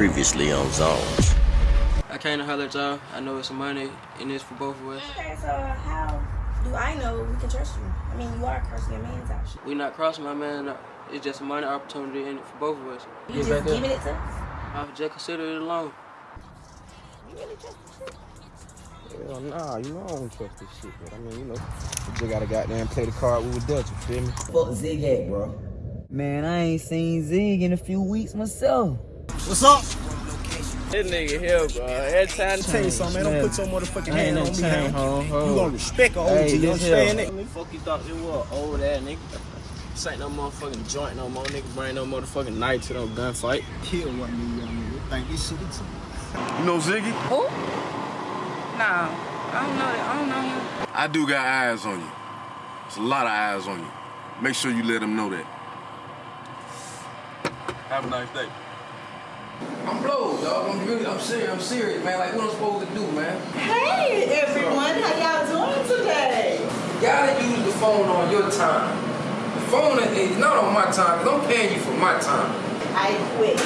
Previously on Zones. I came to holler at y'all. I know it's some money in this for both of us. Okay, so how do I know we can trust you? I mean, you are crossing your man's out. We're not crossing my man. It's just a money opportunity in it for both of us. You Get just back up. giving it to us? I just consider it a loan. You really trust this shit? Hell nah, you know I don't trust this shit, but I mean, you know, you just gotta goddamn play the card we were dealt, you feel me? Fuck Zig at, bro? Man, I ain't seen Zig in a few weeks myself. What's up? This nigga here, bro. Every time Tell you something, man, don't put your motherfucking hand on me, chain, man. ho, ho. You gonna respect an OG, Hey, you this understand here. that? What the fuck you thought this was? Old ass nigga. This ain't no motherfucking joint no more, nigga. Bring no motherfucking knife to no gunfight. Kill one of you young niggas. Think you shit is You know Ziggy? Who? Nah, I don't know that. I don't know him. I do got eyes on you. There's a lot of eyes on you. Make sure you let them know that. Have a nice day. I'm blowed, dog. I'm really, I'm serious. I'm serious, man. Like what I'm supposed to do, man. Hey everyone, how y'all doing today? You gotta use the phone on your time. The phone is not on my time, because I'm paying you for my time. I quit.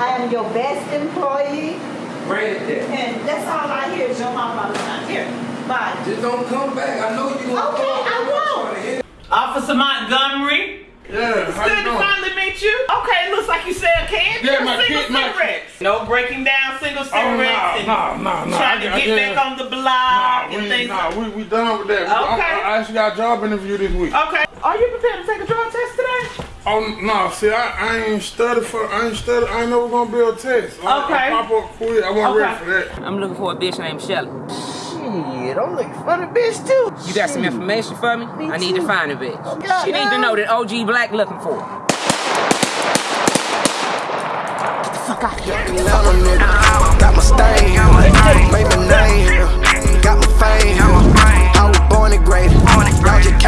I am your best employee, Bring it and that's all I hear is your mom all the time. Here, bye. Just don't come back. I know you gonna Okay, call. I won't. trying to hit- Officer Montgomery. Yeah, It's good to finally meet you. Okay, looks like you sell candy Yeah, or my single kid- my- cigarettes. No breaking down single oh, cigarettes and nah, nah, nah. trying I to got- get yeah. back on the block Nah, and we, things nah, like we, we done with that. Okay. I, I actually got a job interview this week. Okay. Are you prepared to take a drug test today? Oh no, see, I, I ain't studied for, I ain't studied, I ain't never gonna be a test. I, Okay. I pop up quick, I wasn't Okay. ready for that. I'm looking for a bitch named Shelly. Shit, I'm looking for the bitch too. You got some information for me? I need to find a bitch. God she need to know that OG Black looking for her. Get the fuck out of here. Atlanta nigga, got my stain, made my name, got my fame. I was born and graded, I just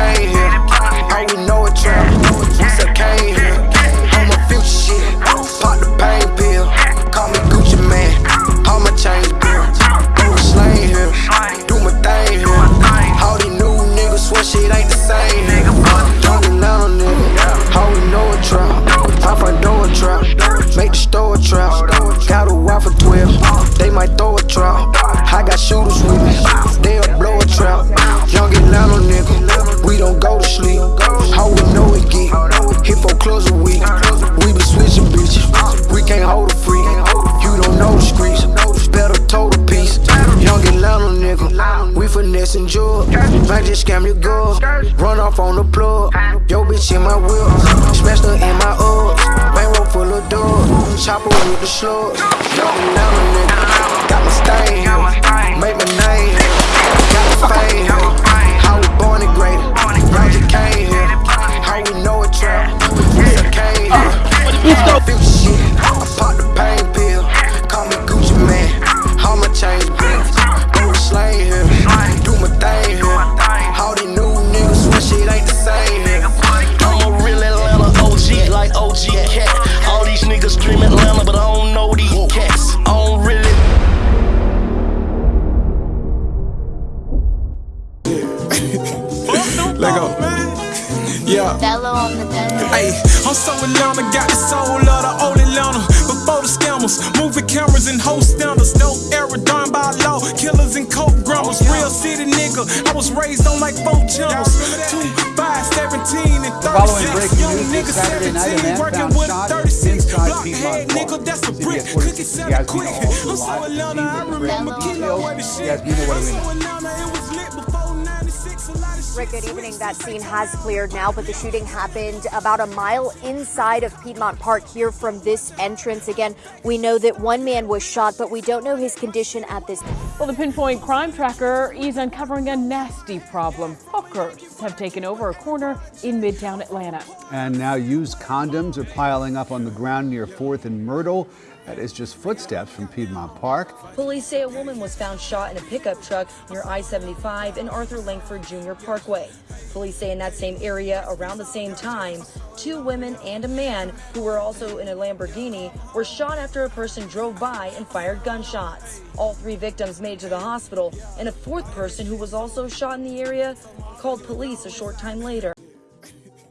That scene has cleared now, but the shooting happened about a mile inside of Piedmont Park here from this entrance. Again, we know that one man was shot, but we don't know his condition at this time. Well, the Pinpoint Crime Tracker is uncovering a nasty problem. Hookers have taken over a corner in Midtown Atlanta. And now used condoms are piling up on the ground near 4th and Myrtle. That is just footsteps from Piedmont Park. Police say a woman was found shot in a pickup truck near I-75 and Arthur Langford Jr. Parkway. Police say in that same area around the same time, two women and a man who were also in a Lamborghini were shot after a person drove by and fired gunshots. All three victims made to the hospital, and a fourth person who was also shot in the area called police a short time later.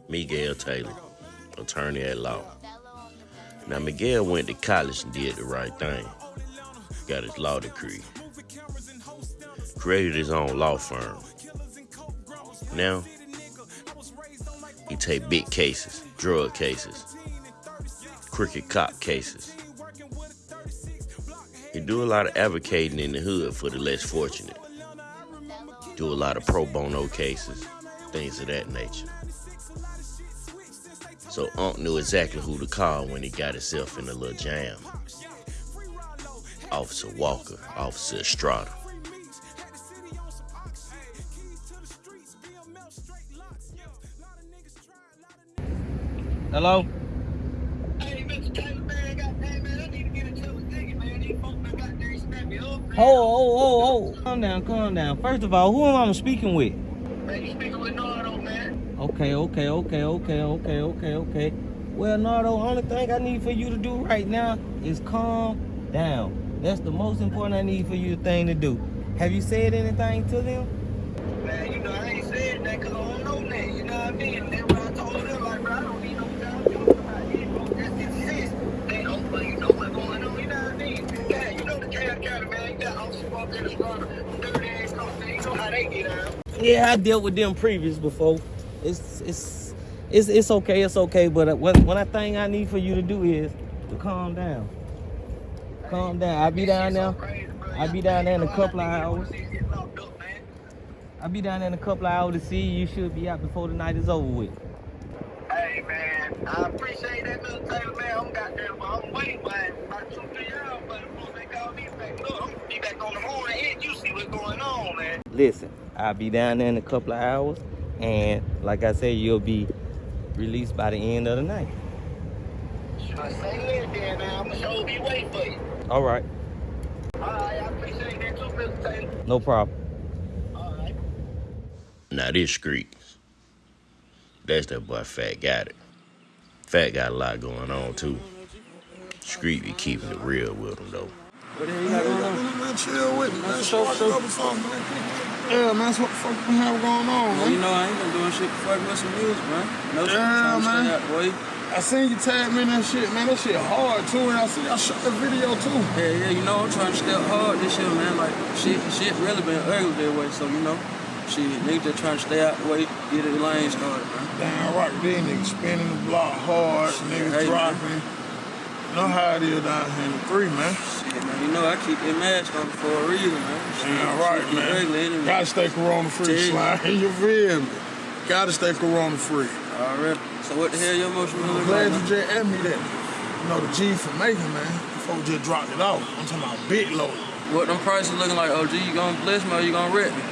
Miguel Taylor, attorney at law. Now, Miguel went to college and did the right thing. Got his law degree. Created his own law firm. Now, he take big cases, drug cases, crooked cop cases. He do a lot of advocating in the hood for the less fortunate. Do a lot of pro bono cases, things of that nature. So Unc knew exactly who to call when he got himself in a little jam. Officer Walker, Officer Estrada. Hello? Hey, Mr. Taylor, man, goddamn, man, I need to get into a ticket, man. These folks been out there scrapping up. Oh, oh, oh, oh. Calm down, calm down. First of all, who am I speaking with? Okay, okay, okay, okay, okay, okay, okay. Well, Nardo, only thing I need for you to do right now is calm down. That's the most important I need for you thing to do. Have you said anything to them? Man, you know, I ain't said that because I don't know that. You know what I mean? That's what I told them. Like, bro, I don't need no. You know what I mean? That's exist. They don't, but you know what's going on. You know what I mean? Yeah, you know the Cobb County, man. You got Officer Walker and Estrada. Dirty ass cops. You know how they get out. Yeah, I dealt with them previous before. It's it's it's it's okay, it's okay. But what one thing I need for you to do is to calm down. Calm down. I'll be down there. I'll be down there in a couple of hours. I'll be down there in a couple of hours to see you. You should be out before the night is over with. Hey, man. I appreciate that, Mr. Taylor, man. I'm got there, but I'm waiting. About two, three hours, but before they call me back, look, I'm gonna be back on the morning and you see what's going on, man. Listen, I'll be down there in a couple of hours, and like I said, you'll be released by the end of the night. I say it then. I'm sure be waiting for you. All right, All right, I appreciate that too, Mr. Taylor. no problem. Now this streets. That's that boy Fat got it. Fat got a lot going on too. Street be keeping it real with him though. What the you got going on? Man, chill with me, man. Spark up or man. Yeah, man, that's what the fuck we have going on, man. you know, I ain't been doing shit before I with some music, man. No Yeah, man. I seen you tag me in that shit, man. That shit hard, too. And I see I shot the video, too. Yeah, yeah, you know, I'm trying to step hard this year, man. Like, shit, shit really been ugly that way, so, you know, shit, niggas just trying to stay out the way, get the lane started, man. Damn right, these niggas spinning the block hard, niggas hey, man. dropping. You know how it is down here in the three, man. Man, you know, I keep that mask on for a reason, man. Damn right, man. Gotta stay corona free, slime. You feel me? Gotta stay corona free. Alright. So what the hell your motion I'm look glad like? you just asked me that. You know, the G for making, man. Before we just dropped it off. I'm talking about big load. What them prices looking like, OG? You gonna bless me or you gonna wreck me?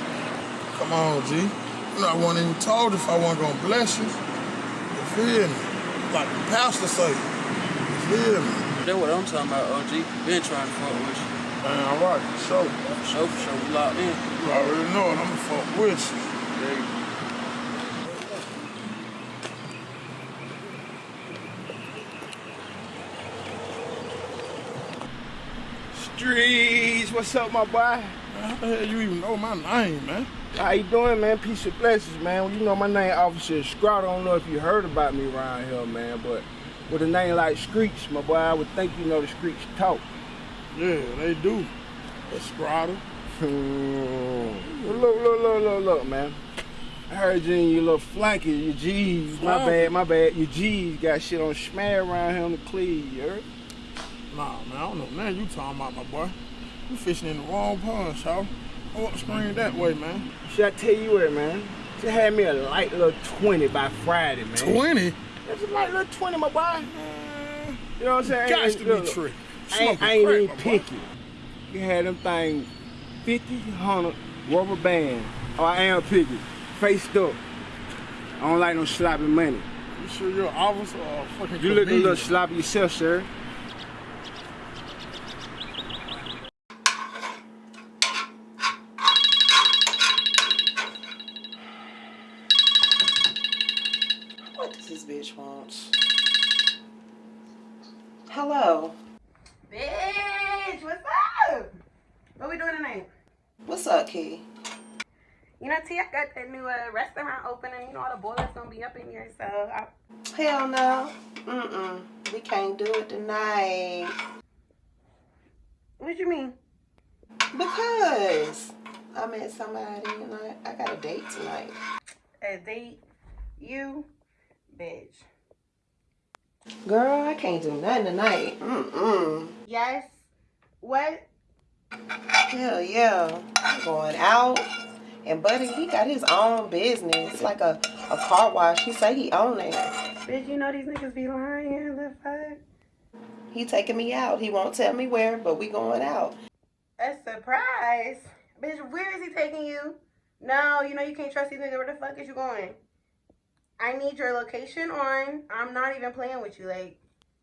Come on, G. You know, I wasn't even told if I wasn't gonna bless you. You feel me? Like the pastor say. You feel me? That's what I'm talking about, OG. Been trying to fuck with you. Man, all right, for sure. For sure, for sure. We locked in. You already know it. I'ma fuck with you. There you go. Streets, what's up, my boy? How the hell you even know my name, man? How you doing, man? Peace and blessings, man. Well, you know my name, Officer Scrot. I don't know if you heard about me around here, man, but with a name like Screech, my boy, I would think you know the Screech talk. Yeah, they do. Scrotter. look, look, look, look, look, man. I heard you in your little flanky, your G's. My bad, my bad. Your G's got shit on smear around here on the cleave, you heard? Nah, man, I don't know Man, you talking about, my boy. You fishing in the wrong pond, y'all. Go screen that way, man. Should I tell you what, man? Just had me a light little 20 by Friday, man. 20? That's a light little 20, my boy. You know what I'm saying? Ain't- to be tricky. I ain't, I ain't even picky. You had them thing 50, 100, rubber band. Oh, I am picky. Faced up. I don't like no sloppy money. You sure you're an officer or fucking You look a little sloppy yourself, sir. This bitch want? Hello. Bitch, what's up? What we doing tonight? What's up, Key? You know, T, I got that new uh, restaurant opening. You know, all the boilers gonna be up in here, so I, Hell no. Mm-mm. we can't do it tonight. What you mean? Because I met somebody and I, I got a date tonight. A date? You? Bitch. Girl, I can't do nothing tonight. Mm-mm. Yes? What? Hell yeah. I'm going out. And Buddy, he got his own business. Like a, a car wash. He say he own it. Bitch, you know these niggas be lying. The fuck? He taking me out. He won't tell me where, but we going out. A surprise? Bitch, where is he taking you? No, you know you can't trust these niggas. Where the fuck is you going? I need your location on. I'm not even playing with you. Like,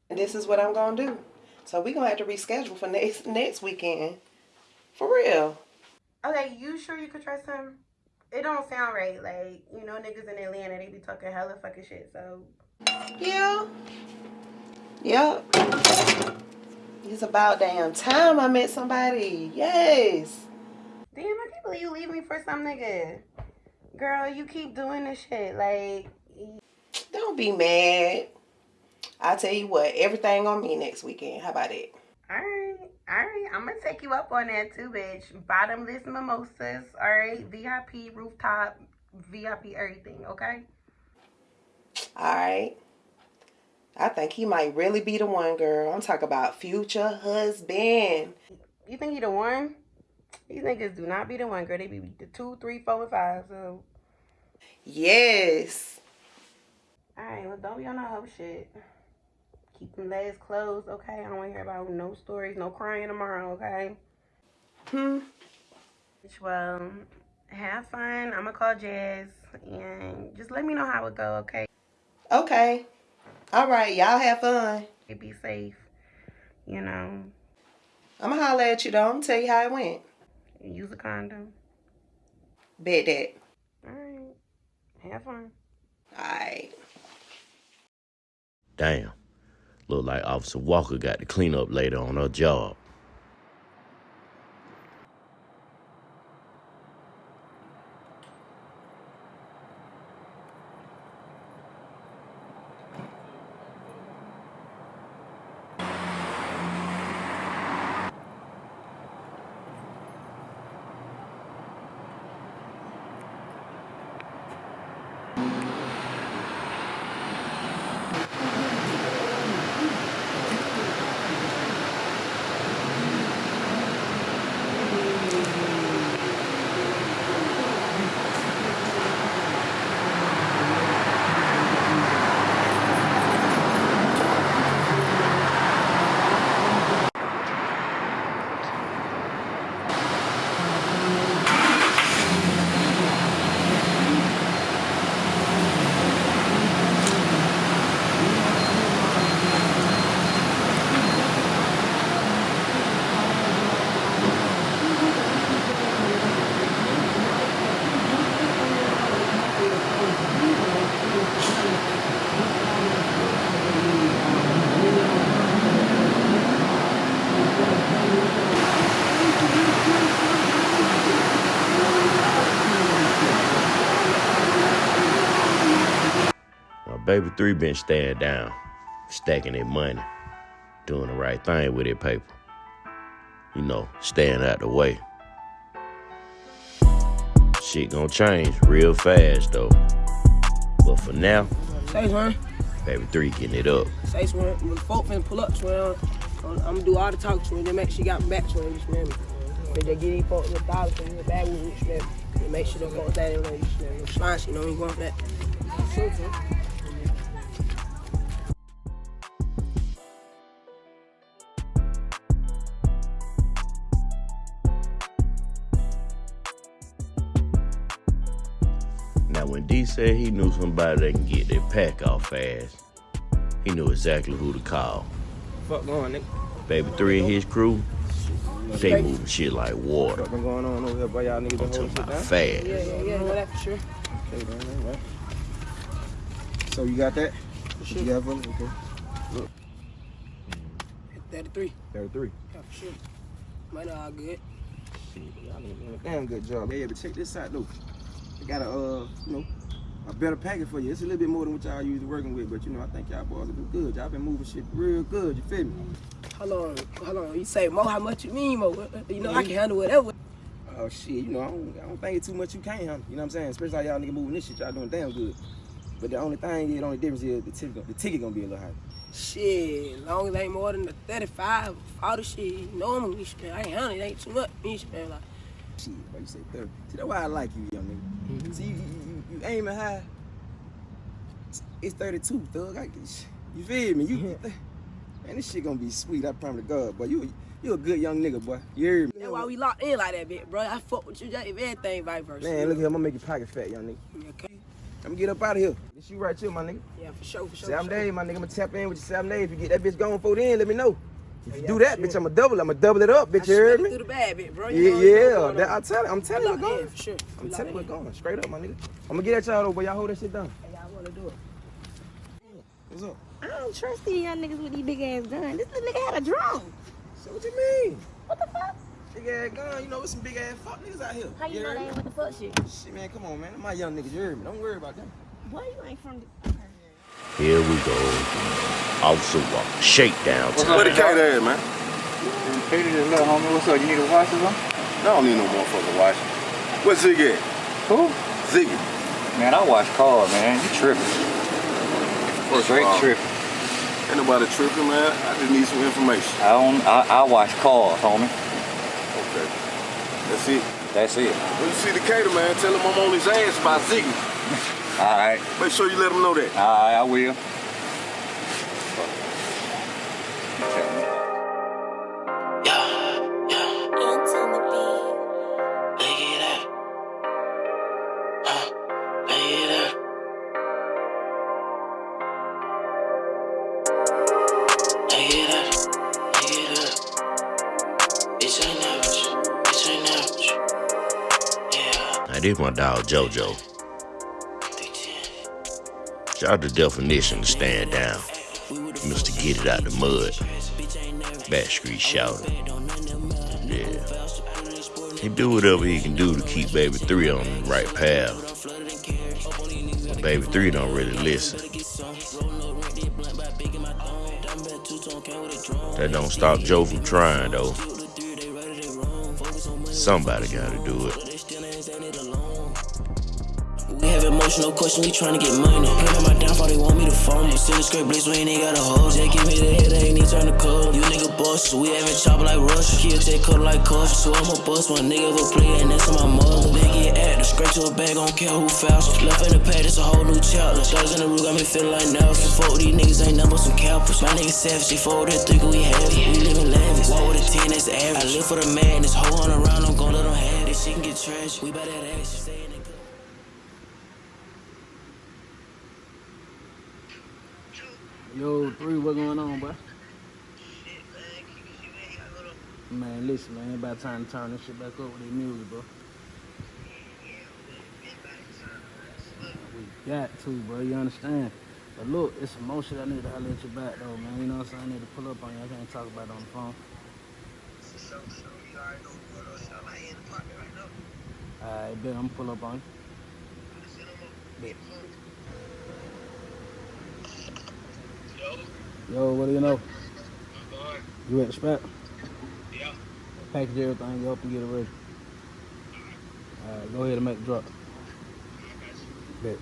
this is what I'm gonna do. So we gonna have to reschedule for next next weekend. For real. okay, you sure you could trust him? It don't sound right. Like, you know, niggas in Atlanta, they be talking hella fucking shit. So, Yeah. Yep. It's about damn time I met somebody. Yes. damn, I can't believe you leave me for some nigga. Girl, you keep doing this shit. Like, Don't be mad. I tell you what, everything on me next weekend. How about it? Alright, alright. I'm gonna take you up on that too, bitch. Bottomless mimosas, alright? VIP, rooftop, VIP, everything, okay? Alright. I think he might really be the one, girl. I'm talking about future husband. You think he the one? These niggas do not be the one, girl. They be the two, three, four, and five. So, Yes. Alright, well, don't be on no hoe shit. Keep them legs closed, okay? I don't want to hear about no stories, no crying tomorrow, okay? Hmm. Well, have fun. I'm gonna call Jazz and just let me know how it go, okay? Okay. All right. Y'all have fun. Be safe, you know. I'm gonna holler at you though. I'm gonna tell you how it went. Use a condom. Bet that. Alright. Have fun. Alright. Damn. Look like Officer Walker got to clean up later on her job. Baby three been staying down, stacking their money, doing the right thing with their paper. You know, staying out the way. Shit gonna change real fast though. But for now, Say, man. baby three getting it up. Say, Swin. When the folk finna pull up, Swin, I'm, I'm gonna do all the talk, Swin. Then make sure she got back, Swin. You smell me? But they get these folks a dollar for your bag with you, smell me? And make sure the folks that ain't you smell me? Shit, you know, you for that. Said he knew somebody that can get their pack off fast, he knew exactly who to call. Fuck going, nigga. Baby three and his crew, they moving shit like water. What been going on over here, boy? Y'all niggas been holding shit down? Fast. Yeah, yeah, yeah, know that for sure. Okay, man, all right. So you got that? For sure. You got for? Okay. Look, 33. 33. Yeah, for sure. Might not all good. Shit, y'all niggas doing a damn good job. Yeah, but check this out though. I got a uh, you know, a better package for you. It's a little bit more than what y'all used to working with, but you know, I think y'all boys will do good. Y'all been moving shit real good, you feel me? Hold on, hold on. You say Mo, how much you mean, Mo? Uh, uh, you know, I can mm-hmm. handle whatever. Oh shit, you know, I don't, I don't think it's too much you can't handle. You know what I'm saying? Especially how y'all nigga moving this shit, y'all doing damn good. But the only thing, the only difference is the ticket, the ticket gonna be a little higher. Shit, long as it ain't more than the 35, 40 shit, normally, shit, I ain't handle it. Ain't too much. Me, man, like. Shit, but you say 30. See, that's why I like you, young nigga. Mm-hmm. See, you, you, you, you aiming high. It's 32, thug. I, you feel me? You, man, this shit gonna be sweet. I promise to God. But you, you a good young nigga, boy. You hear me? That's why we locked in like that, bitch, bro. I fuck with you, just if everything vice versa. Man, look here, I'm gonna make your pocket fat, young nigga. Okay. I'm gonna get up out of here. This you right here, my nigga. Yeah, for sure, for sure. Seven for sure. days, my nigga. I'm gonna tap in with you seven days. If you get that bitch going for then, let me know. If you do that, bitch, I'ma double. I'ma double it up, bitch. You heard me? Through the bad bit, bro. Yeah, You know yeah. That, I on. tell, I'm telling you, Locked we're going. For sure. I'm We telling you, we're going. Straight up, my nigga. I'm gonna get at y'all though, but y'all hold that shit down. Hey, Y'all wanna do it. What's up? I don't trust these young niggas with these big ass guns. This little nigga had a drone. So what you mean? What the fuck? Big ass gun, you know, it's some big ass fuck niggas out here. How you know heard they me? ain't with the fuck shit? Shit, man, come on, man. My young niggas, you heard me. Don't worry about them. Boy, you ain't from the. Here we go. Officer Walker. Shakedown time. Where the cat at, man? Peter, just little homie, what's up? You need a wash or something? I don't need no motherfucking wash. Where's Ziggy at? Who? Ziggy. Man, I wash cars, man. You tripping. First Straight of all, tripping. Ain't nobody tripping, man. I just need some information. I don't. I, I wash cars, homie. Okay. That's it. That's it. When you see the cater, man, tell him I'm on his ass by Ziggy. All right. Make sure you let him know that. All right, I will. Now, this my dog JoJo. Shout out the definition to stand down. Mr. Get It Out the Mud. Backstreet shouting. Yeah. He do whatever he can do to keep Baby 3 on the right path. But Baby 3 don't really listen. That don't stop Joe from trying, though. Somebody gotta do it. Emotional questions, we tryna get money. Plan my downfall, they want me to fall. Me still straight blitz, we ain't even got a hose. They give me the head, they ain't even turn the code. You nigga bosses, we having chop like rush. Kill take cut like cuss. So I'm a bust, one nigga for play, and that's on my mother. They get active, straight to a bag, don't care who fouls. Left in the pad, it's a whole new chapter. Dogs in the room, got me feeling like Nelson. Fuck these niggas, ain't number some cappers. My niggas savage, they fold that three, we have it. We live in lavish. Walk with a 10, that's average. I live for the madness, hoe on around, I'm gon' let them have it. She can get trash, we that ass. Stay in the Yo, three, what going on, boy? Man, listen, man, about time to turn this shit back up with the music, bro. We got to, bro, you understand? But look, it's some more shit I need to holler at you back, though, man. You know what I'm saying? I need to pull up on you. I can't talk about it on the phone. Alright, bet I'm pull up on you. Yo, what do you know? You at the spot? Yeah. Package everything up and get it ready. Alright, go ahead and make the drop. Bet.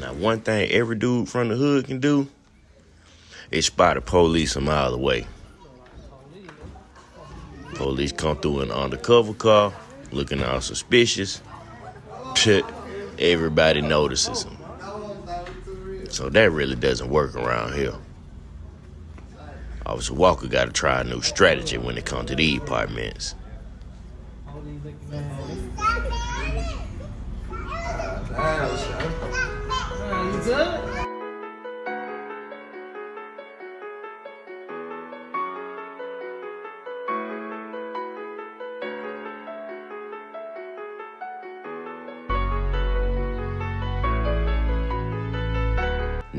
Now, one thing every dude from the hood can do is spot a police a mile away. Police come through an undercover car, looking all suspicious. Everybody notices them. So that really doesn't work around here. Officer Walker got to try a new strategy when it comes to these apartments.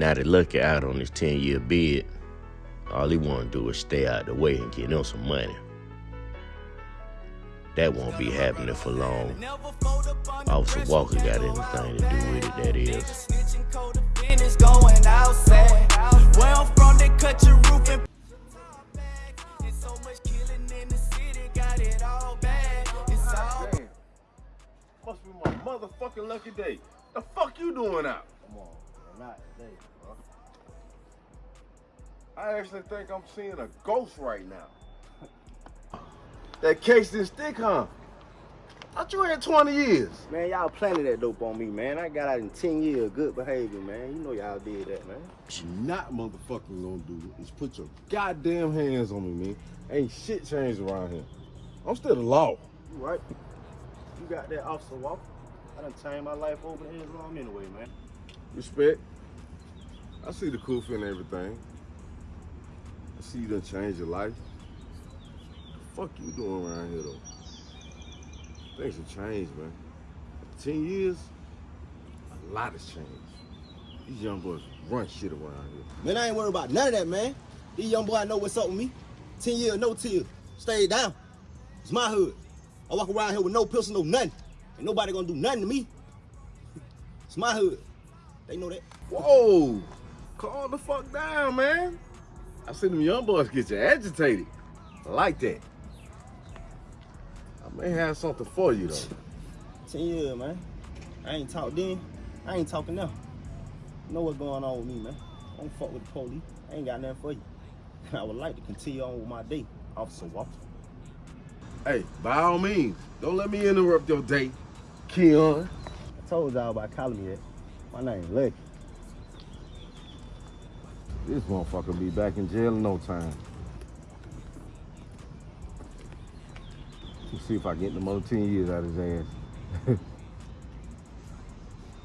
Now that Lucky out on his 10 year bid, all he want to do is stay out the way and get him some money. That won't be happening for long. Officer Walker got anything to do with it, that is. Must be my motherfucking lucky day. The fuck you doing out? Come on, not today, bro. I actually think I'm seeing a ghost right now. that case didn't stick, huh? Thought you had 20 years. Man, y'all planted that dope on me, man. I got out in 10 years of good behavior, man. You know y'all did that, man. What you not motherfucking gonna do is put your goddamn hands on me, man. Ain't shit changed around here. I'm still the law. You right. You got that officer walk. I done changed my life over years long anyway, man. Respect. I see the cool and everything. I see you done changed your life. The fuck you doing around here though? Things have changed, man. Ten years, a lot has changed. These young boys run shit around here. Man, I ain't worried about none of that, man. These young boys know what's up with me. 10 years, no tears. Stay down. It's my hood. I walk around here with no pistol, no nothing. Ain't nobody gonna do nothing to me. It's my hood. They know that. Whoa! Calm the fuck down, man. I see them young boys get you agitated. I like that. I may have something for you though. 10 years, man. I ain't talk then. I ain't talking now. You know what's going on with me, man. I don't fuck with the police. I ain't got nothing for you. I would like to continue on with my day, Officer Walker. Hey, by all means, don't let me interrupt your day, Keon. I told y'all about calling me that. My name Lucky. This motherfucker be back in jail in no time. Let's see if I get the more 10 years out of his ass.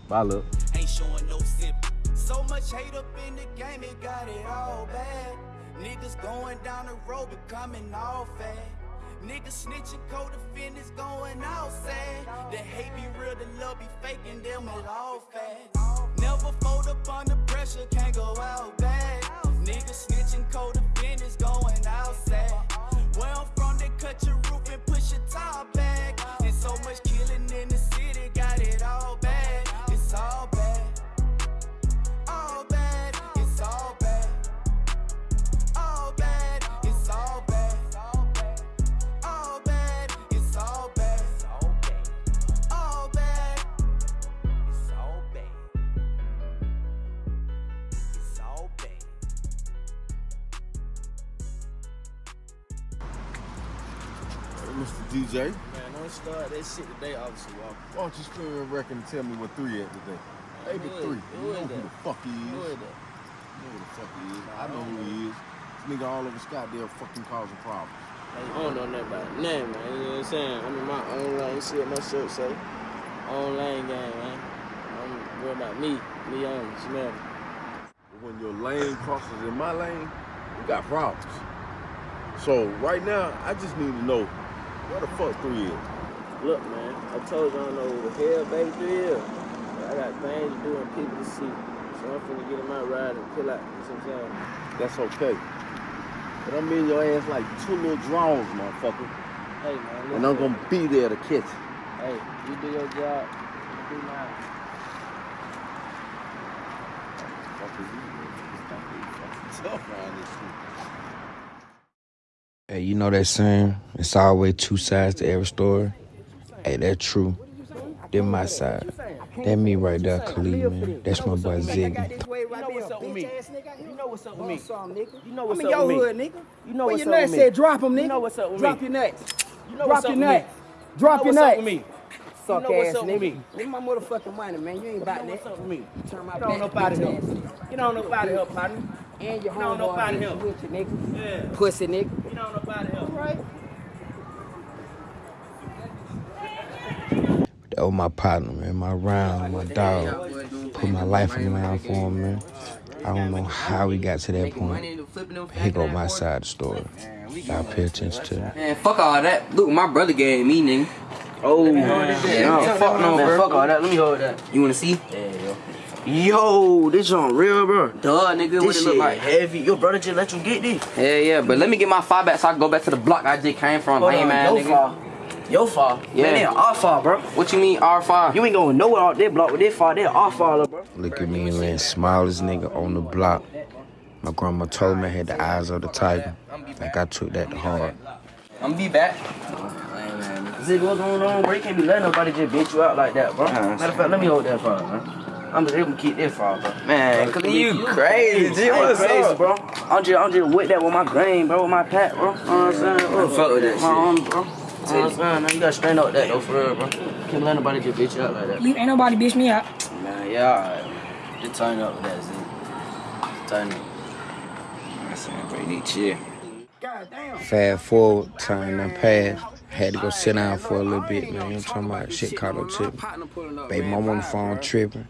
Bye, look. ain't showing no sip. So much hate up in the game, it got it all bad. Niggas going down the road, becoming all fat. Niggas snitching, co-defendants going outside. The hate be real, the love be faking them all fat. Never fold up under pressure, can't go out bad. Niggas snitching, co-defendants that shit today, Walker. why don't you me a record and tell me what three is today? Maybe three. who You know who the fuck he is. Who is that? You know who the fuck he is. I know who he is. This nigga all over Scottsdale fucking causing problems. I don't know nothing about. Nothing, man. You know what I'm saying? I'm in my own lane. See what my shirt say? Own lane game, man. I'm worried about me. Me only. Smell when your lane crosses in my lane, we got problems. So right now, I just need to know where the fuck three is. Look, man. I told you I don't know who the hell baby three is. But I got things to do and people to see. So I'm finna get in my ride and kill out. You see what I'm saying? That's okay. But I'm in your ass like two little drones, motherfucker. Hey, man. And I'm gonna be there to catch you. Hey, you do your job. I do mine. Hey, you know that saying? It's always two sides to every story. Hey, that's true. Then my side. That me right there, Khalid, man. That's my boy Ziggy. You know what's up with me. You know what's up with me. You know what's I'm up in your with hood, me. nigga. You know Where what's your up nuts with me. at? Drop 'em, nigga. You know what's up with me. Drop me. your nuts. You know what's up with me. Drop you your know what's nuts. up with me. Suck you know what's ass up with nigga. me. Give my motherfucking money, man. You ain't about You know that. what's up with me. Turn my Get on back, up out of bitch here. ass. Get on up out of here, partner. And your Get on homeboy up out of bitch here. with you, nigga. Yeah. Pussy nigga. Get on up out of here. Right. That was my partner, man. My round, my dog. Put my life on the line for him, man. I don't know how we got to that point. Here go my side of the story. Gotta pay attention to it. Man, fuck all that. Look, my brother gave me, nigga. Oh, yeah, no, fuck no, bro. fuck all that. Let me hold that. You wanna see? Yeah, yo. Yo, this on real, bro. Duh, nigga, what This it look like? heavy. Your brother just let you get this. Yeah, yeah, but let me get my five back so I can go back to the block I just came from. Hold Lame on, man, your nigga. file. Your file? Yeah. Man, they our file, bro. What you mean R5? You ain't going nowhere out there block with that file. they're our file, bro. Look at me, man. Smallest nigga on the block. My grandma told me I had the eyes of the tiger. Like I took that to heart. I'm gonna be back. See what's going on, bro? You can't be letting nobody just bitch you out like that, bro. Matter of fact, let me hold that file, man. I'm just able to keep that file, bro. Man, cause you crazy, G. I ain't What's crazy, up? bro. I'm just, I'm just with that with my grain, bro, with my pat, bro. You know what I'm saying? I fuck with that my shit. Own, bro. You know what I'm you gotta straighten up that though, for real, bro. Can't let nobody just bitch you out like that. You ain't nobody bitch me out. Man, yeah, alright. Just turn up with that, Z. Just turn up. I'm saying, bro, you need chill. Fast forward, time done passed. Had to go sit down for a little bit, man. You know I'm talking about? Shit caught up to me. Baby mom on the phone tripping.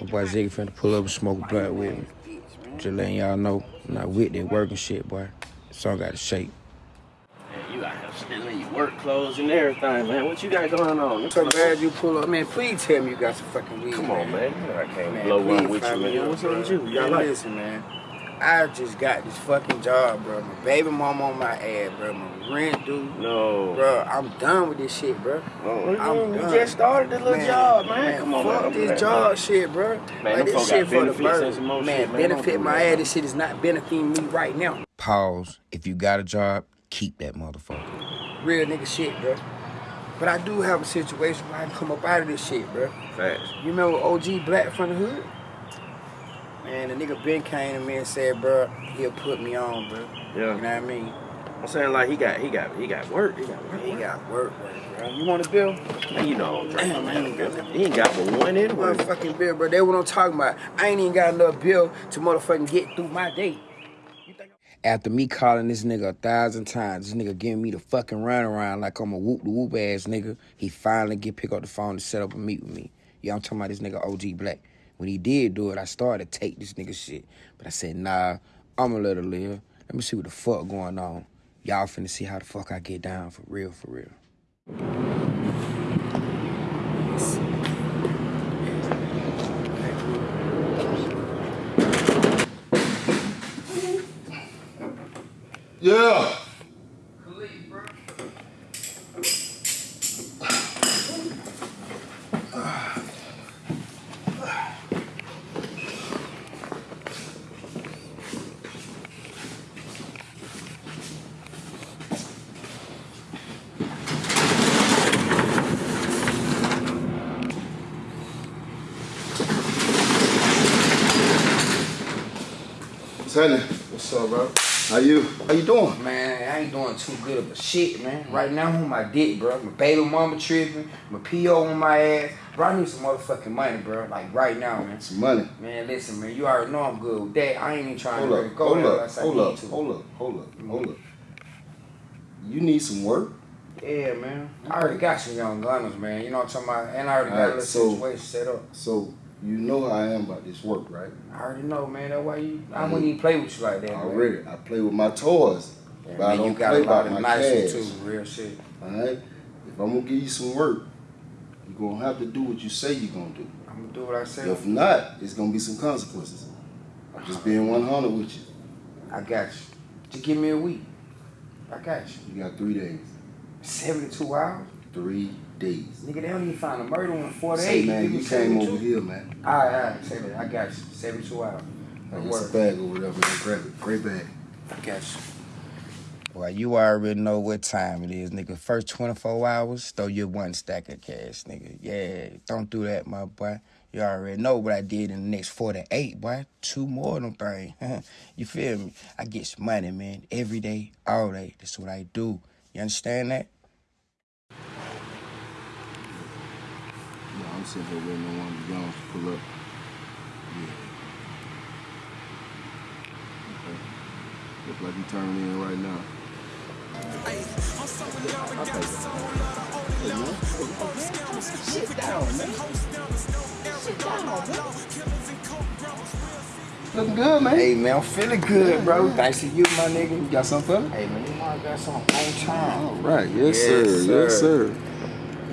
My boy Ziggy finna pull up and smoke a blunt with me. Just letting y'all know, I'm not with that working shit, boy. So I got to shake. Man, you out here still in your work clothes and everything, man. What you got going on? So glad you pull up, man. Please tell me you got some fucking weed. Come on, man. You know I can't Man, blow one with you, man. up, What's up with you? You got Man, life? listen, man. I just got this fucking job, bro. My baby mama on my ass, bro. My rent due. No. Bro, I'm done with this shit, bro. Oh, I'm you just started this little job, man. Come on, fuck man. this Man, job man. shit, bro. Man, like this shit got for the benefits bird. Man, shit, man. Benefit my that. ass. This shit is not benefiting me right now. Pause. If you got a job, keep that motherfucker. Real nigga shit, bro. But I do have a situation where I can come up out of this shit, bro. Facts. You remember OG Black from the hood? Man, the nigga Ben came to me and said, bro, he'll put me on, bro. Yeah. You know what I mean? I'm saying like he got he got he got work. He got work. He got work, work, bro. You want a bill? Man, you know, Damn, man, he ain't got but one anyway. Motherfucking bill, bro. That's what I'm talking about. I ain't even got enough bill to motherfucking get through my day. After me calling this nigga a thousand times, this nigga giving me the fucking runaround like I'm a whoop the whoop ass nigga. He finally get pick up the phone to set up a meet with me. Yeah, I'm talking about this nigga OG Black. When he did do it, I started to take this nigga shit. But I said, nah, I'ma let her live. Let me see what the fuck going on. Y'all finna see how the fuck I get down for real, for real. Yeah. Sonny, what's up, bro? How you? How you doing? Man, I ain't doing too good of a shit, man. Right now, I'm on my dick, bro. My baby mama tripping, my PO on my ass. Bro, I need some motherfucking money, bro. Like right now, man. Some money. Man, listen, man. You already know I'm good with that. I ain't even trying Hold to up, really go hold there up, unless I hold need up, to. hold up, hold up, mm-hmm. hold up. You need some work? Yeah, man. I already got some young gunners, man. You know what I'm talking about? And I already got a little so- situation set up. So you know how I am about this work, right? I already know, man. That's why you. I wouldn't even play with you like that, man. Already. I play with my toys. But I don't you got play a lot of my nice too, real shit. Alright? If I'm gonna give you some work, you're gonna have to do what you say you're gonna do. I'm gonna do what I say. If not, it's gonna be some consequences. I'm just being uh-huh. 100 with you. I got you. Just give me a week. I got you. You got three days. 72 hours? Three days. Nigga, they don't even find a murder in 48. Say, man, give me you came 72. over here, man. All right, all right. Say that. I got you. 72 hours. Like, Don't it's a bag or whatever, man. Grab it. Great bag. I got you. Well, you already know what time it is, nigga. First 24 hours, throw your one stack of cash, nigga. Yeah, don't do that, my boy. You already know what I did in the next 48, boy. Two more of them things. you feel me? I get some money, man. Every day, all day. That's what I do. You understand that? I'm sitting here waiting on one of the youngs to pull up. Yeah. Okay. Look like he turning in right now. Sit down, man. Sit down, man. Looking good, man. Hey, man, I'm feeling good, bro. Thanks to you, my nigga. You got something for me? Hey, man, you know I got some on time. All right. Yes, sir. Yes, sir.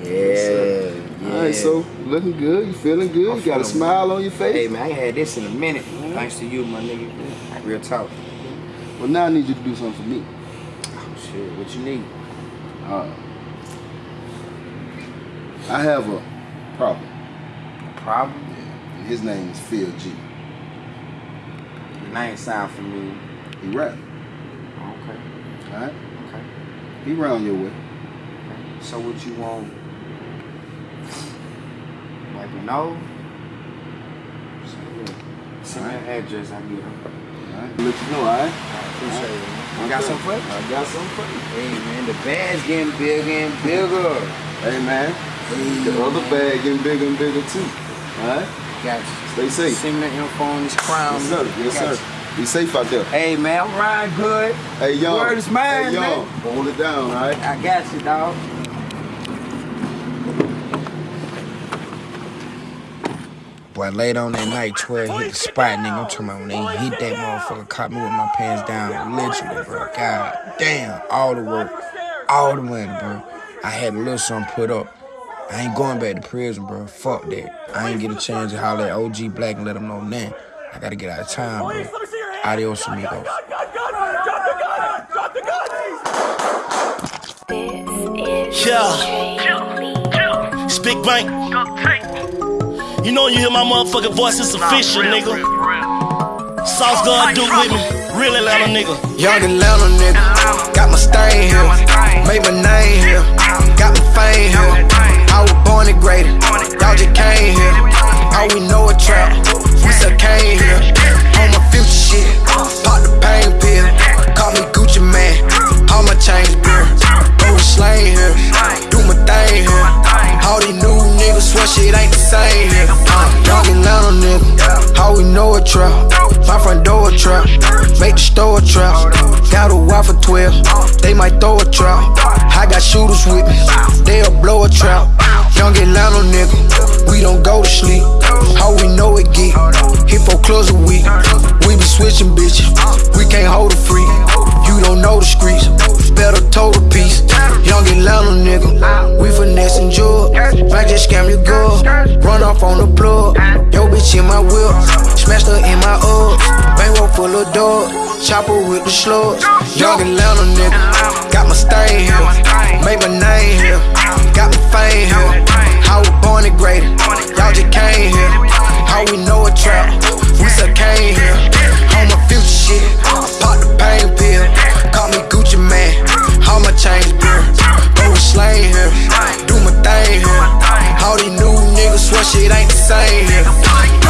Yeah, Yes, sir. Yeah. All right, so looking good, you feeling good, you got a smile on your face. Hey man, I ain't had this in a minute. Thanks to you, my nigga. Real talk. Well, now I need you to do something for me. Oh shit, what you need? Uh, I have a problem. A problem? Yeah. His name is Phil G. The name sound familiar. He rap. Okay. Alright? Okay. He round your way. Okay. So what you want? Like you know? So, yeah. Send me an address, I get it. Alright. Let you know, alright? Appreciate it. Okay. You got some for me? I got some for you. Hey man, the bag's getting bigger and bigger. Hey man, the other bag getting bigger and bigger too. Alright? Got you. Stay safe. Send me the info on this crown. Yes, sir. Yes, Got sir. Be safe out there. Hey man, I'm riding good. Hey, young. Word is mine, hey, young. man. Hold it down, alright? I got you, dog. Boy, late on that night, 12 hit the spot, nigga. I'm talking about when they hit that motherfucker, caught me with my pants down, literally, bro. God damn, all the work, all the money, bro. I had a little something put up. I ain't going back to prison, bro. Fuck that. I ain't get a chance to holler at OG Black and let him know then. I gotta get out of town, bro. Adios, amigos. Yeah. It's Big Bank. You know you hear my motherfucking voice, it's official, nigga. Sauce God do with me. Real Atlanta nigga. Young Atlanta nigga, got my stain here, made my name here, got my fame here. I was born and graded, y'all just came here. All we know a trap, we still came here. On my future shit, pop the pain pill, call me Gucci Mane, all my chains beer. Go slang here, do my thing here. All these new niggas swear shit ain't the same here. Uh, young Atlanta nigga, how we know a trap, my front door a trap, make the store a trap. Got a wife for 12, they might throw a trap. I got shooters with me, they'll blow a trap. Young Atlanta nigga, we don't go to sleep. How we know it get, four clubs a week. We be switching bitches, we can't hold a free. You don't know the streets, better toe the piece. Young Atlanta nigga, we finessing drugs. Might just scam your girl, run off on the plug. Yo bitch in my whip, smashed her in my Uggs. Bankroll full of dogs, chopper with the slugs. Young Atlanta nigga, got my stain here, made my name here, got my fame here. I was born and graded, y'all just came here. How we know a trap, we still came here. On my future shit, I pop the pain pill, call me Gucci Mane, all my chains beer. Go slang here, do my thing here. All these new niggas swear shit ain't the same here.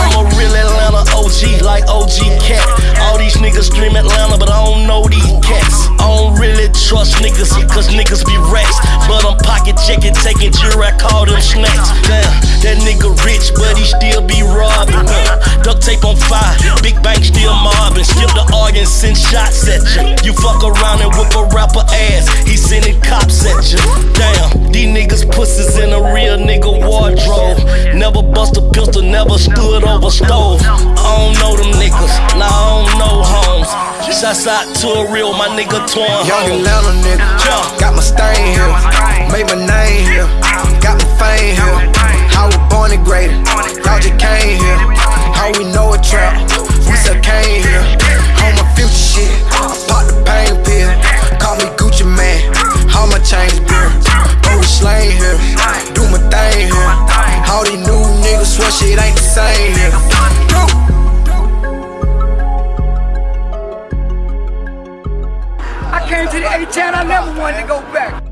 I'm a real Atlanta OG, like OG Cat. All these niggas dream Atlanta, but I don't know these cats. I don't really trust niggas, cause niggas be rats. But I'm pocket checking, taking jury, I call them snacks. Damn, that nigga rich, but he still be robbing. Fire, big bank still mobbing. Skip the audience, send shots at you. You fuck around and whip a rapper ass, he sending cops at you. Damn, these niggas pussies in a real nigga wardrobe. Never bust a pistol, never stood over stove. I don't know them niggas, nah, I don't know homes. Shouts out to a real, my nigga Twan Young Atlanta nigga, got my stain here, made my name here, got my fame here. I was born and graded, y'all just came here. How we know a trap, we still came here. On my future shit, I pop the pain pill, call me Gucci Mane, all my chains beer. Go slang here, do my thing here. All these new niggas swear shit ain't the same here. I came to the A-Town, I never wanted to go back.